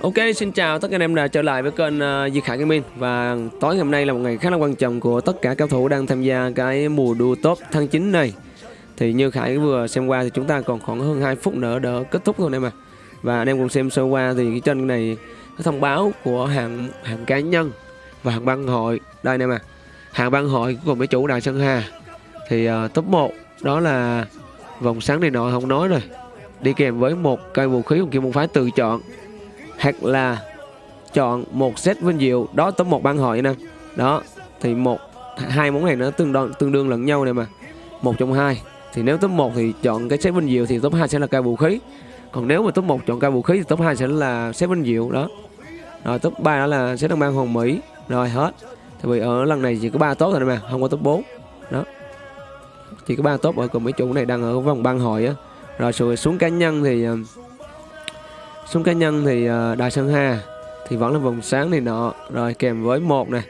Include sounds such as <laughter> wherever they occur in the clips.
Ok, xin chào tất cả anh em đã trở lại với kênh ờ, uh, Duy Khải Gaming. Và tối ngày hôm nay là một ngày khá là quan trọng của tất cả cao thủ đang tham gia cái mùa đua top tháng 9 này. Thì như Khải vừa xem qua thì chúng ta còn khoảng hơn 2 phút nữa đỡ kết thúc thôi anh em à Và anh em cùng xem sơ qua thì cái trên này cái thông báo của hàng hàng cá nhân và hàng băng hội. Đây anh em à Hàng băng hội của mấy chủ Đại Sơn Hà Thì uh, top 1 đó là vòng sáng này nọ không nói rồi. Đi kèm với một cây vũ khí của Kim Môn Phái tự chọn hoặc là chọn một set vinh diệu đó top một ban hội nè. Đó, thì một, hai món này nó tương đương tương đương lẫn nhau này mà. Một trong hai, thì nếu top 1 thì chọn cái set vinh diệu thì top 2 sẽ là cây vũ khí. Còn nếu mà top 1 chọn cây vũ khí thì top 2 sẽ là set vinh diệu đó. Rồi top 3 đó là set đăng bang hồng mỹ. Rồi hết. Tại vì ở lần này chỉ có ba top thôi mà, không có top 4 đó. Chỉ có ba top ở cùng mấy chủ này đang ở vòng ban hội á. Rồi rồi xuống cá nhân thì ờ, súng cá nhân thì ờ, đài Đại Sơn Hà thì vẫn là vòng sáng này nọ. Rồi kèm với một này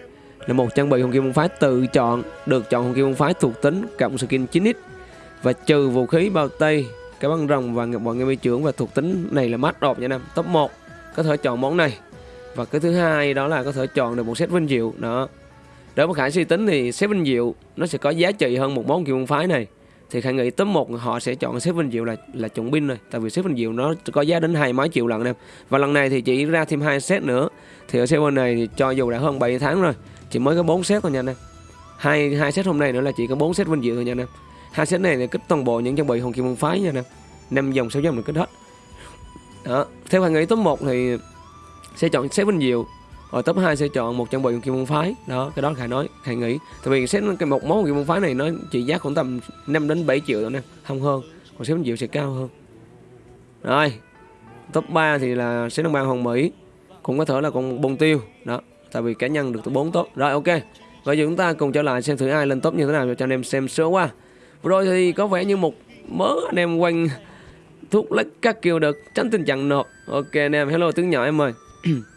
là một trang bị hồng kim môn phái tự chọn, được chọn hồng kim môn phái thuộc tính cộng skin 9x và trừ vũ khí, bao tây cái băng rồng và bọn mi trưởng và thuộc tính này là mát đột nha năm top 1 có thể chọn món này. Và cái thứ hai đó là có thể chọn được một set vinh diệu, đó. Đối với khải suy tính thì set vinh diệu nó sẽ có giá trị hơn một món kim môn phái này thì khải nghĩ top một họ sẽ chọn xếp Vinh Diệu là là chuẩn pin rồi. Tại vì xếp Vinh Diệu nó có giá đến hai mấy triệu lần em và lần này thì chỉ ra thêm hai set nữa. Thì ở server này thì cho dù đã hơn 7 tháng rồi, chỉ mới có 4 set thôi nha anh em. Hai hai set hôm nay nữa là chỉ có 4 set Vinh Diệu thôi nha anh em. Hai set này thì kích toàn bộ những trang bị hồng kim môn phái nha anh em. Năm dòng sáu dòng được kích hết. Đó, theo khải nghĩ top 1 thì sẽ chọn xếp Vinh Diệu ở top 2 sẽ chọn một trang bị kim môn phái. Đó, cái đó khải nói, khải nghĩ. Tại vì xét cái một món kim môn phái này nó trị giá khoảng tầm 5 đến 7 triệu thôi nè, không hơn. Còn xếp triệu sẽ cao hơn. Rồi, top 3 thì là sẽ đồng bang hồng mỹ. Cũng có thể là con bông tiêu. Đó, tại vì cá nhân được từ 4 top. Rồi, ok. Vậy giờ chúng ta cùng trở lại xem thử ai lên top như thế nào cho anh em xem sớm qua. Vừa rồi thì có vẻ như một mớ anh em quanh thuốc lách các kiểu được. Tránh tình trạng nộp ok, anh em. Hello, tướng nhỏ em ơi. <clears throat>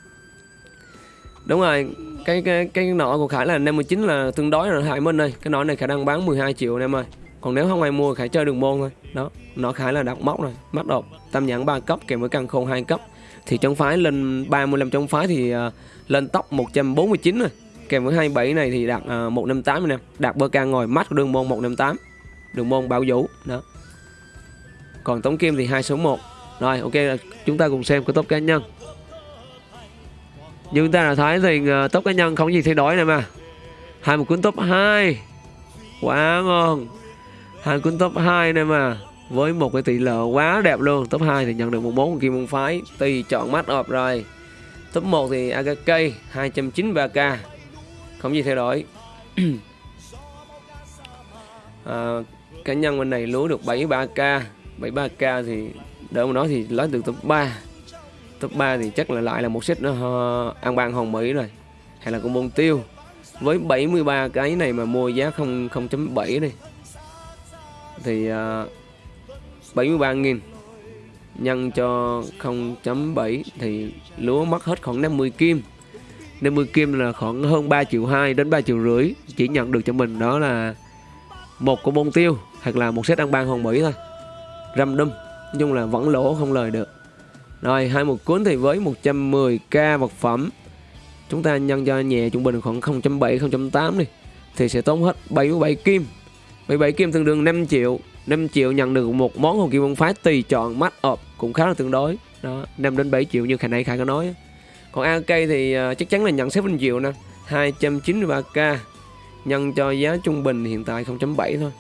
Đúng rồi, cái cái cái nọ của Khải là 59 là tương đối là Hải Minh ơi. Cái nọ này khả năng bán 12 triệu anh em ơi. Còn nếu không ai mua Khải chơi đường môn thôi. Đó, nọ Khải là đặt móc rồi, mắt đột, tam nhãn 3 cấp kèm với căn khôn 2 cấp. Thì trong phái lên 35 trong phái thì uh, lên tóc 149 rồi. Kèm với 27 này thì đạt uh, 158 anh em. Đạt bơ ca ngồi mắt đường môn 158. Đường môn bảo vũ đó. Còn tống kim thì hai số 1. Rồi ok, chúng ta cùng xem cái top cá nhân nhưng ta đã thấy thì uh, top cá nhân không gì thay đổi này mà. Hai một cuốn top 2 quá ngon. Hai cuốn top 2 này mà. Với một cái tỷ lệ quá đẹp luôn. Top 2 thì nhận được một bốn kim môn phái. Tùy chọn mắt ọp rồi. Top 1 thì AKK 293k không gì thay đổi. À, <clears throat> cá nhân bên này lúa được 73k 73k thì đỡ mà nói thì lấy được top 3 top 3 thì chắc là lại là một set ờ, uh, an bang hồng mỹ rồi. Hay là con bông tiêu. Với 73 cái này mà mua giá 0 0.7 đi. Thì ờ, uh, 73.000 nhân cho 0.7 thì lúa mất hết khoảng 50 kim. 50 kim là khoảng hơn 3 triệu 2 đến 3 triệu rưỡi. Chỉ nhận được cho mình đó là một con bông tiêu hoặc là một set ăn ban hồng mỹ thôi. Răm đâm nói chung là vẫn lỗ không lời được rồi hai một cuốn thì với 110k vật phẩm. Chúng ta nhân cho nhẹ trung bình khoảng 0.7 0.8 đi Thì sẽ tốn hết 77 kim. 77 kim tương đương 5 triệu. 5 triệu nhận được một món hồn kim môn phái tùy chọn mắt up cũng khá là tương đối. Đó 5 đến 7 triệu như khả này khả có nói còn AK thì ờ, chắc chắn là nhận xếp vinh diệu nè 293k nhân cho giá trung bình hiện tại 0.7 thôi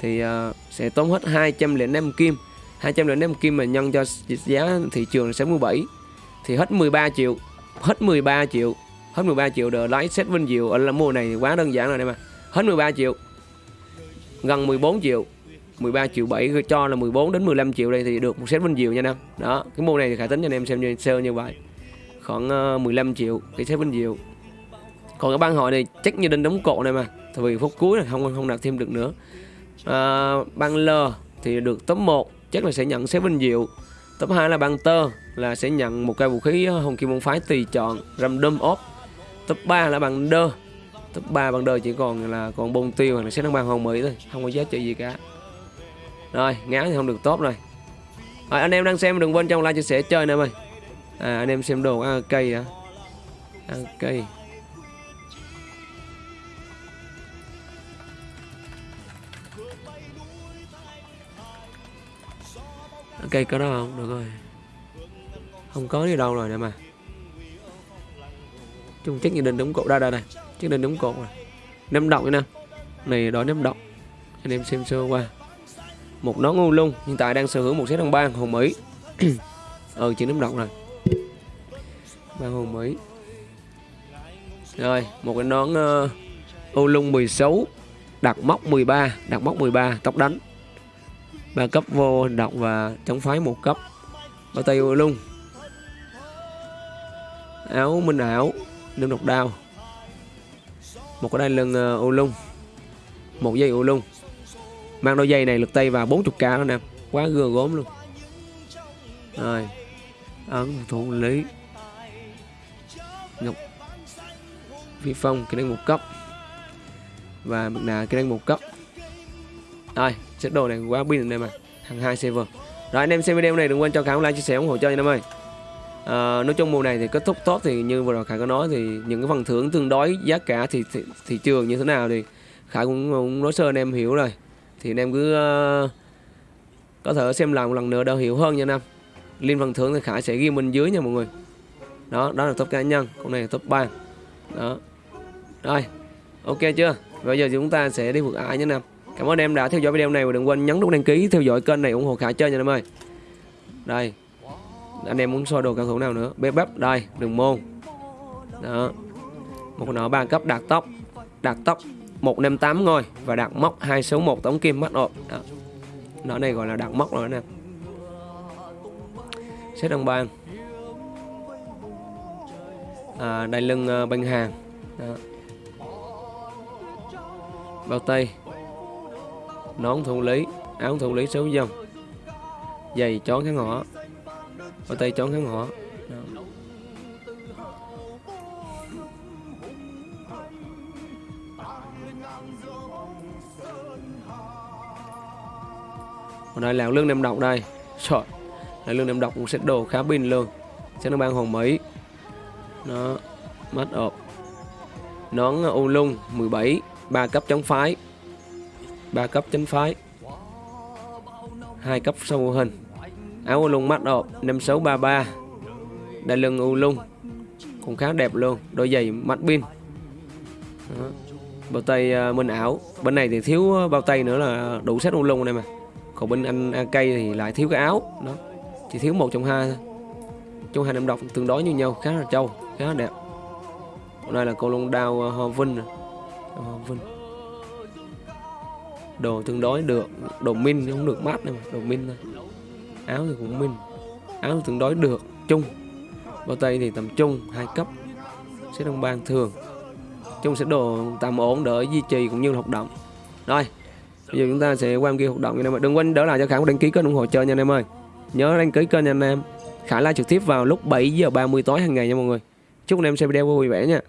thì uh, sẽ tốn hết 205 kim. 205 kim mà nhân cho giá thị trường là 67 thì hết 13 triệu hết 13 triệu hết 13 triệu đỡ lái set vinh diệu ở là mùa này quá đơn giản rồi đây mà. Hết 13 triệu gần 14 triệu 13 triệu 7 cho là 14 đến 15 triệu đây thì được một set vinh diệu nha em. Đó cái mùa này thì khả tính cho anh em xem như sơ như vậy. Khoảng ờ, 15 triệu cái set vinh diệu còn cái ban hội này chắc như đinh đóng cột này mà tại vì phút cuối là không không đạt thêm được nữa. À, băng L thì được top 1 chắc là sẽ nhận xếp vinh diệu. Top 2 là băng tơ là sẽ nhận một cây vũ khí ờ, hồng kim môn phái tùy chọn rầm đâm ốp top 3 là bằng đơ. Top 3 bằng đơ chỉ còn là còn bông tiêu hoặc là sẽ năng bằng hồng mỹ thôi không có giá trị gì cả. Rồi ngáo thì không được tốt rồi. Rồi anh em đang xem đừng quên trong like chia sẻ chơi nè ơi à anh em xem đồ ăn cây à, ăn cây cây có đó không? Được rồi. Không có đi đâu rồi nè mà. Chung chắc như định đúng cột. Đây đây này chắc định đúng cột rồi. Ném động nè. Này đó ném động anh em xem sơ qua. Một nón ngu lung. Hiện tại đang sở hữu một set đồng bang hồng mỹ. <coughs> Ừ chỉ ném động rồi. Bang hồng mỹ. Rồi một cái nón ờ, uh, ô lung 16 đặt móc 13 đặt móc 13 tóc đánh ba cấp vô động và chống phái một cấp. Bao tay luôn áo minh ảo nâng độc đao. Một cái đai lưng ờ, uh, ô lung. Một dây ô lung. Mang đôi dây này lực tay vào 40k đó nè. Quá gừa gốm luôn. Rồi. Ấn thủ lý. Ngọc phi phong kỹ năng một cấp. Và mặt nạ cái năng một cấp. Rồi set đồ này quá pin anh em à hàng hai server. Rồi anh em xem video này đừng quên cho khả like chia sẻ ủng hộ cho anh em ơi. À, nói chung mùa này thì kết thúc tốt thì như vừa rồi khải có nói thì những cái phần thưởng tương đối giá cả thì thị, thị trường như thế nào thì khải cũng, cũng nói sơ anh em hiểu rồi. Thì anh em cứ uh, có thể xem lại một lần nữa để hiểu hơn nha anh em. Phần thưởng thì khải sẽ ghi mình dưới nha mọi người. Đó đó là top cá nhân con này là top 3 đó. Rồi ok chưa? Bây giờ chúng ta sẽ đi vượt ải nha anh em cảm ơn em đã theo dõi video này và đừng quên nhấn nút đăng ký theo dõi kênh này ủng hộ Khả chơi nha em ơi. Đây. Anh em muốn soi đồ cao thủ nào nữa? Bếp bắp, đây đường môn. Đó. Một con nọ ba cấp đạt tốc. Đạt tốc 158 ngôi và đạt móc 261 tổng kim mắt ộp. Đó. nó này gọi là đạt móc rồi nè. Xét đồng bàn. à, đai lưng ờ, uh, bên hàng đó. bao tay nón thủ lý à, áo thủ lý số dòng. Giày chón kháng hỏa. Bao tay chón kháng hỏa. Đó. còn đây là lương nem độc đây. Trời là lương nem độc cũng set đồ khá pin luôn. Sẽ nó ban hồn mỹ. Nó mắt ộp nón uh, u lung 17 3 cấp chống phái. 3 cấp chính phái. Hai cấp sâu hình. Áo u lung mắt độ 5633 đại lưng u lung. Cũng khá đẹp luôn, đôi giày mắt pin. Đó. bao tay à, minh ảo bên này thì thiếu à, bao tay nữa là đủ set u lung này mà. Còn bên anh AK thì lại thiếu cái áo. Đó. Chỉ thiếu một trong hai thôi. Trong hai năm độc tương đối như nhau, khá là trâu, khá là đẹp. Hôm đây là cô lông đao ho Hoa Vinh Hoa Vinh đồ tương đối được, đồ min không được mát đâu mà, đồ min thôi. Áo thì cũng min, áo thì tương đối được, chung. Bao tay thì tầm trung hai cấp. Sẽ đông ban thường. Chung sẽ đồ tầm ổn, đỡ duy trì cũng như hoạt động. Rồi, bây giờ chúng ta sẽ qua kia hoạt động như em mà đừng quên đỡ lại cho khải đăng ký kênh ủng hộ chơi nha anh em ơi. Nhớ đăng ký kênh nha anh em. Khải live trực tiếp vào lúc 7 giờ 30 tối hàng ngày nha mọi người. Chúc anh em xem video vui vẻ nha.